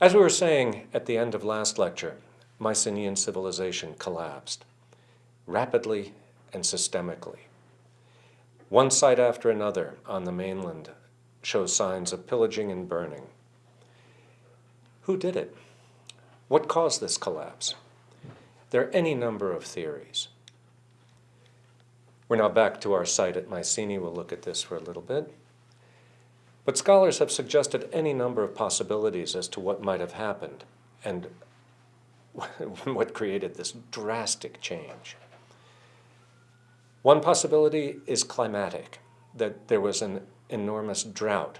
As we were saying at the end of last lecture, Mycenaean civilization collapsed rapidly and systemically. One site after another on the mainland shows signs of pillaging and burning. Who did it? What caused this collapse? There are any number of theories. We're now back to our site at Mycenae. We'll look at this for a little bit. But scholars have suggested any number of possibilities as to what might have happened and what created this drastic change. One possibility is climatic, that there was an enormous drought.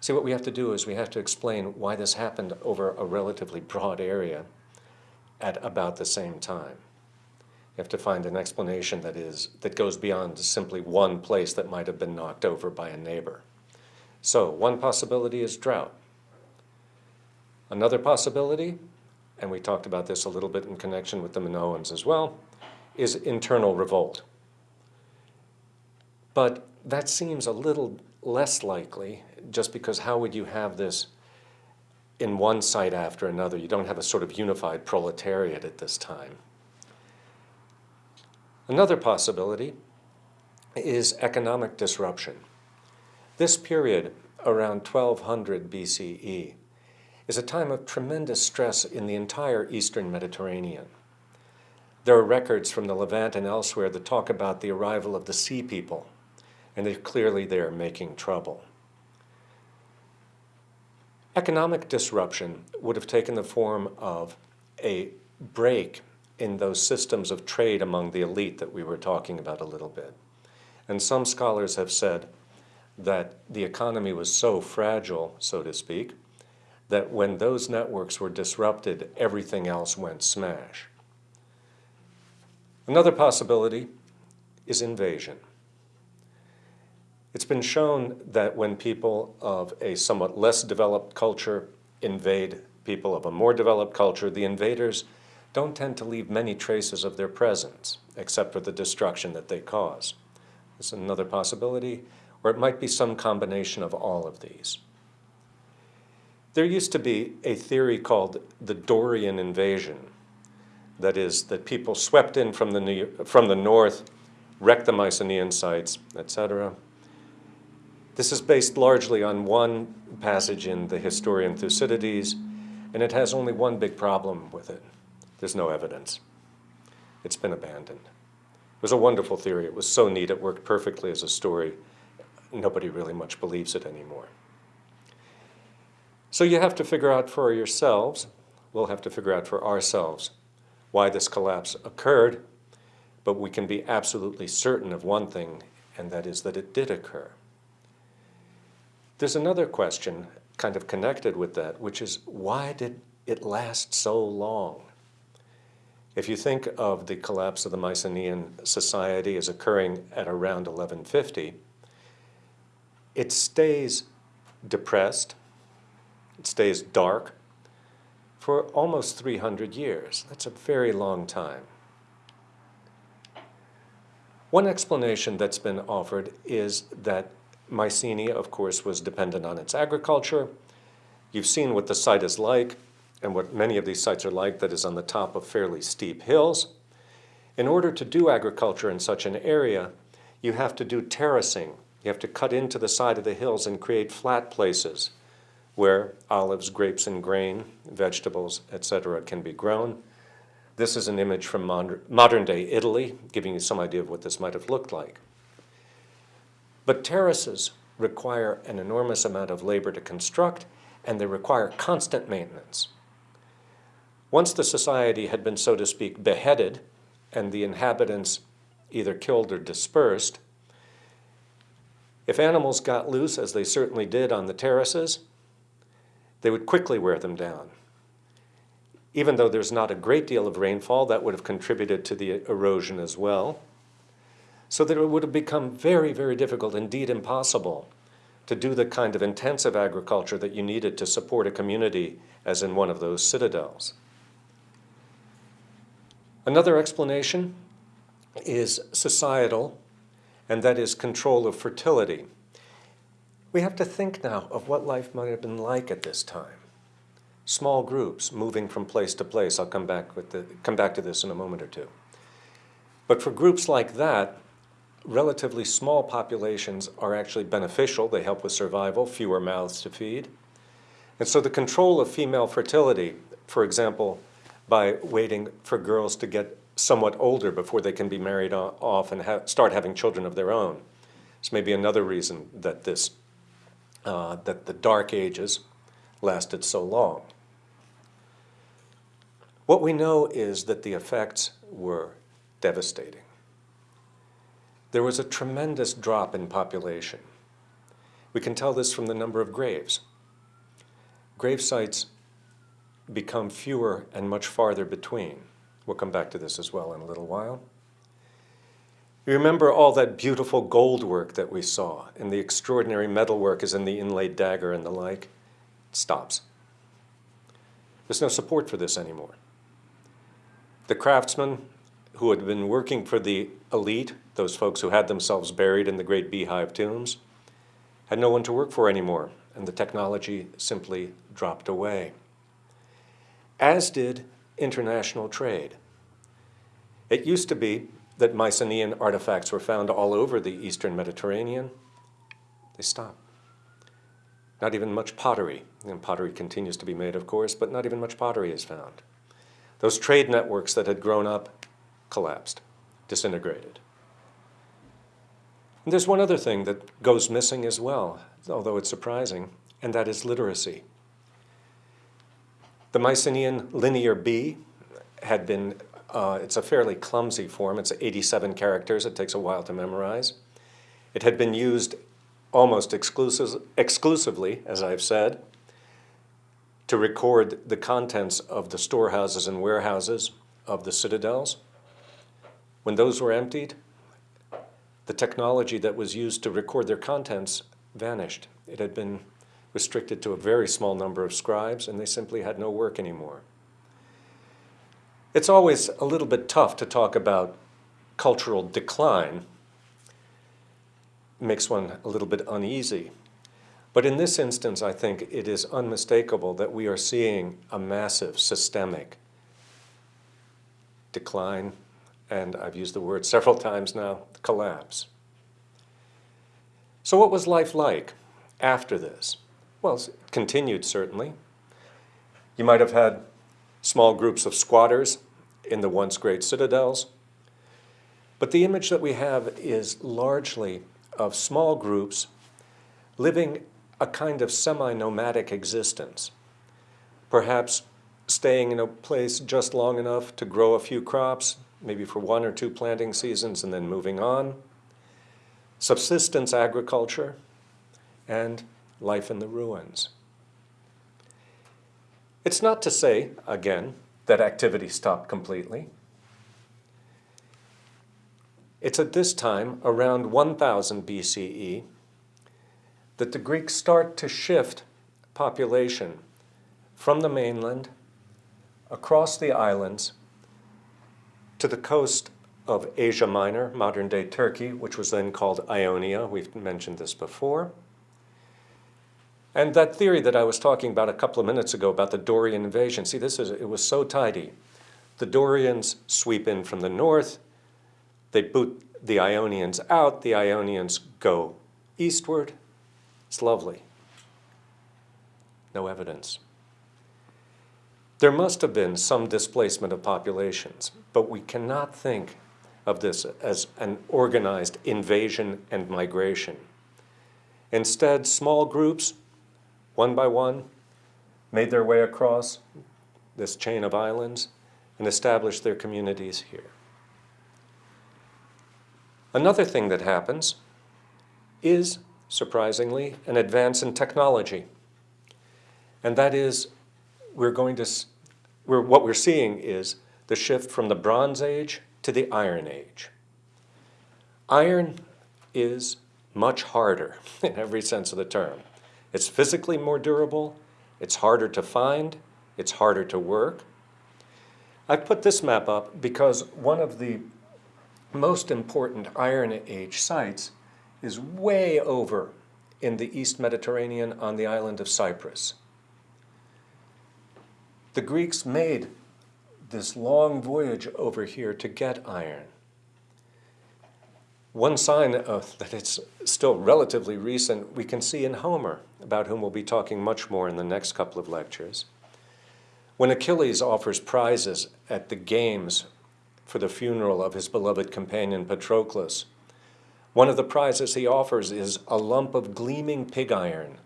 See, what we have to do is we have to explain why this happened over a relatively broad area at about the same time. You have to find an explanation that is that goes beyond simply one place that might have been knocked over by a neighbor. So one possibility is drought. Another possibility, and we talked about this a little bit in connection with the Minoans as well, is internal revolt. But that seems a little less likely just because how would you have this in one site after another? You don't have a sort of unified proletariat at this time. Another possibility is economic disruption. This period, around 1200 BCE, is a time of tremendous stress in the entire eastern Mediterranean. There are records from the Levant and elsewhere that talk about the arrival of the sea people, and they're clearly there making trouble. Economic disruption would have taken the form of a break in those systems of trade among the elite that we were talking about a little bit. And some scholars have said that the economy was so fragile, so to speak, that when those networks were disrupted, everything else went smash. Another possibility is invasion. It's been shown that when people of a somewhat less developed culture invade people of a more developed culture, the invaders don't tend to leave many traces of their presence, except for the destruction that they cause. There's another possibility, or it might be some combination of all of these. There used to be a theory called the Dorian invasion. That is, that people swept in from the, from the north, wrecked the Mycenaean sites, etc., this is based largely on one passage in the historian Thucydides, and it has only one big problem with it. There's no evidence. It's been abandoned. It was a wonderful theory. It was so neat. It worked perfectly as a story. Nobody really much believes it anymore. So you have to figure out for yourselves, we'll have to figure out for ourselves, why this collapse occurred, but we can be absolutely certain of one thing, and that is that it did occur. There's another question kind of connected with that, which is why did it last so long? If you think of the collapse of the Mycenaean society as occurring at around 1150, it stays depressed, it stays dark for almost 300 years. That's a very long time. One explanation that's been offered is that Mycenae, of course, was dependent on its agriculture. You've seen what the site is like and what many of these sites are like that is on the top of fairly steep hills. In order to do agriculture in such an area, you have to do terracing. You have to cut into the side of the hills and create flat places where olives, grapes, and grain, vegetables, etc. can be grown. This is an image from modern day Italy, giving you some idea of what this might have looked like. But terraces require an enormous amount of labor to construct, and they require constant maintenance. Once the society had been, so to speak, beheaded, and the inhabitants either killed or dispersed, if animals got loose, as they certainly did on the terraces, they would quickly wear them down. Even though there's not a great deal of rainfall, that would have contributed to the erosion as well so that it would have become very, very difficult, indeed impossible, to do the kind of intensive agriculture that you needed to support a community as in one of those citadels. Another explanation is societal, and that is control of fertility. We have to think now of what life might have been like at this time. small groups moving from place to place. I'll come back, with the, come back to this in a moment or two. But for groups like that, relatively small populations are actually beneficial. They help with survival, fewer mouths to feed. And so the control of female fertility, for example, by waiting for girls to get somewhat older before they can be married off and ha start having children of their own. This may be another reason that this, uh, that the Dark Ages lasted so long. What we know is that the effects were devastating. There was a tremendous drop in population. We can tell this from the number of graves. Grave sites become fewer and much farther between. We'll come back to this as well in a little while. You remember all that beautiful gold work that we saw and the extraordinary metal work as in the inlaid dagger and the like? It stops. There's no support for this anymore. The craftsmen who had been working for the elite, those folks who had themselves buried in the great beehive tombs, had no one to work for anymore, and the technology simply dropped away. As did international trade. It used to be that Mycenaean artifacts were found all over the eastern Mediterranean. They stopped. Not even much pottery, and pottery continues to be made, of course, but not even much pottery is found. Those trade networks that had grown up collapsed, disintegrated. And there's one other thing that goes missing as well, although it's surprising, and that is literacy. The Mycenaean linear B had been, uh, it's a fairly clumsy form. It's 87 characters. It takes a while to memorize. It had been used almost exclusive, exclusively, as I've said, to record the contents of the storehouses and warehouses of the citadels. When those were emptied, the technology that was used to record their contents vanished. It had been restricted to a very small number of scribes, and they simply had no work anymore. It's always a little bit tough to talk about cultural decline. It makes one a little bit uneasy. But in this instance, I think it is unmistakable that we are seeing a massive systemic decline, and I've used the word several times now, collapse. So what was life like after this? Well, continued certainly. You might have had small groups of squatters in the once great citadels. But the image that we have is largely of small groups living a kind of semi-nomadic existence, perhaps staying in a place just long enough to grow a few crops, maybe for one or two planting seasons and then moving on, subsistence agriculture, and life in the ruins. It's not to say, again, that activity stopped completely. It's at this time, around 1000 BCE, that the Greeks start to shift population from the mainland across the islands to the coast of Asia Minor, modern-day Turkey, which was then called Ionia. We've mentioned this before. And that theory that I was talking about a couple of minutes ago about the Dorian invasion, see, this is, it was so tidy. The Dorians sweep in from the north, they boot the Ionians out, the Ionians go eastward. It's lovely. No evidence. There must have been some displacement of populations, but we cannot think of this as an organized invasion and migration. Instead, small groups one by one, made their way across this chain of islands and established their communities here. Another thing that happens is, surprisingly, an advance in technology. And that is, we're going to, we're, what we're seeing is the shift from the Bronze Age to the Iron Age. Iron is much harder in every sense of the term. It's physically more durable, it's harder to find, it's harder to work. I put this map up because one of the most important Iron Age sites is way over in the East Mediterranean on the island of Cyprus. the Greeks made this long voyage over here to get iron. One sign of, that it's still relatively recent we can see in Homer, about whom we'll be talking much more in the next couple of lectures. When Achilles offers prizes at the games for the funeral of his beloved companion Patroclus, one of the prizes he offers is a lump of gleaming pig iron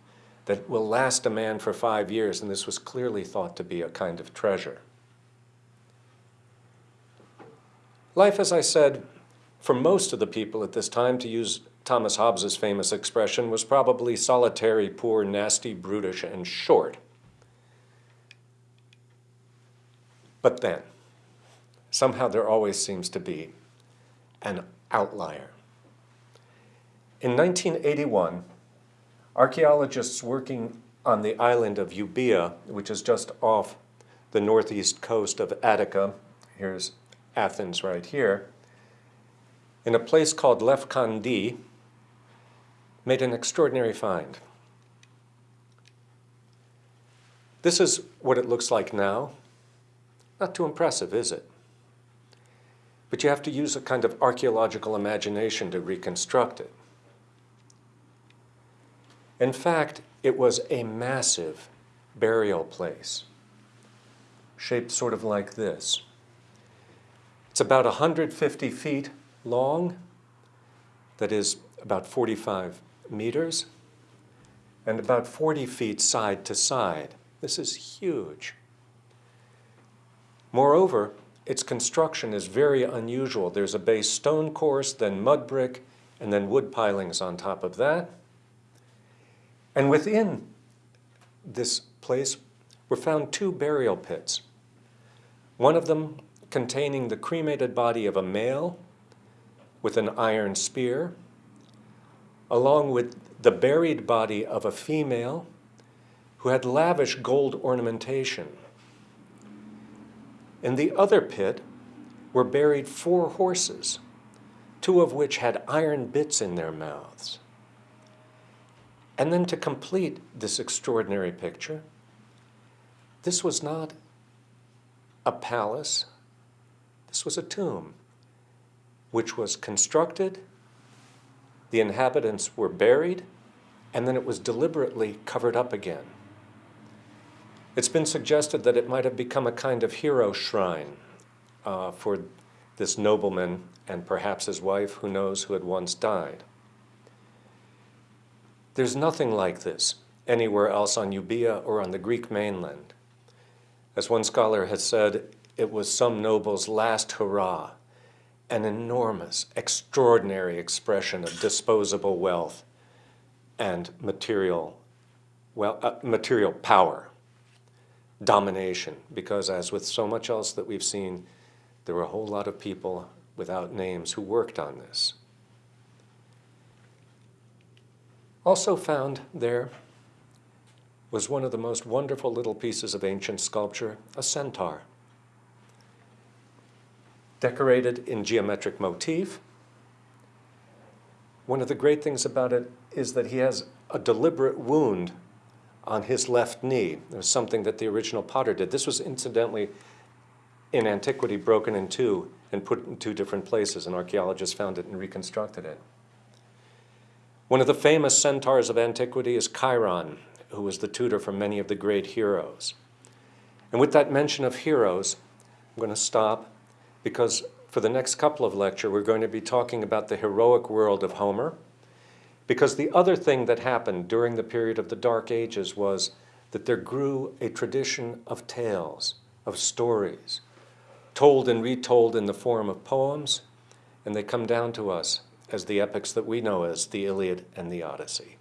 that will last a man for five years, and this was clearly thought to be a kind of treasure. Life, as I said, for most of the people at this time, to use Thomas Hobbes's famous expression, was probably solitary, poor, nasty, brutish, and short. But then, somehow there always seems to be an outlier. In 1981, archaeologists working on the island of Euboea, which is just off the northeast coast of Attica, here's Athens right here, in a place called Lefkandi, made an extraordinary find. This is what it looks like now. Not too impressive, is it? But you have to use a kind of archaeological imagination to reconstruct it. In fact, it was a massive burial place, shaped sort of like this. It's about 150 feet long, that is about 45 meters, and about 40 feet side to side. This is huge. Moreover, its construction is very unusual. There's a base stone course, then mud brick, and then wood pilings on top of that. And within this place were found two burial pits. One of them containing the cremated body of a male with an iron spear, along with the buried body of a female who had lavish gold ornamentation. In the other pit were buried four horses, two of which had iron bits in their mouths. And then to complete this extraordinary picture, this was not a palace, this was a tomb, which was constructed, the inhabitants were buried, and then it was deliberately covered up again. It's been suggested that it might have become a kind of hero shrine uh, for this nobleman and perhaps his wife, who knows, who had once died. There's nothing like this anywhere else on Euboea or on the Greek mainland. As one scholar has said, it was some noble's last hurrah, an enormous, extraordinary expression of disposable wealth and material, well, uh, material power, domination, because as with so much else that we've seen, there were a whole lot of people without names who worked on this. Also found there was one of the most wonderful little pieces of ancient sculpture, a centaur. Decorated in geometric motif. One of the great things about it is that he has a deliberate wound on his left knee. It was something that the original potter did. This was incidentally in antiquity broken in two and put in two different places, and archaeologists found it and reconstructed it. One of the famous centaurs of antiquity is Chiron, who was the tutor for many of the great heroes. And with that mention of heroes, I'm going to stop because for the next couple of lecture, we're going to be talking about the heroic world of Homer. Because the other thing that happened during the period of the Dark Ages was that there grew a tradition of tales, of stories, told and retold in the form of poems, and they come down to us as the epics that we know as the Iliad and the Odyssey.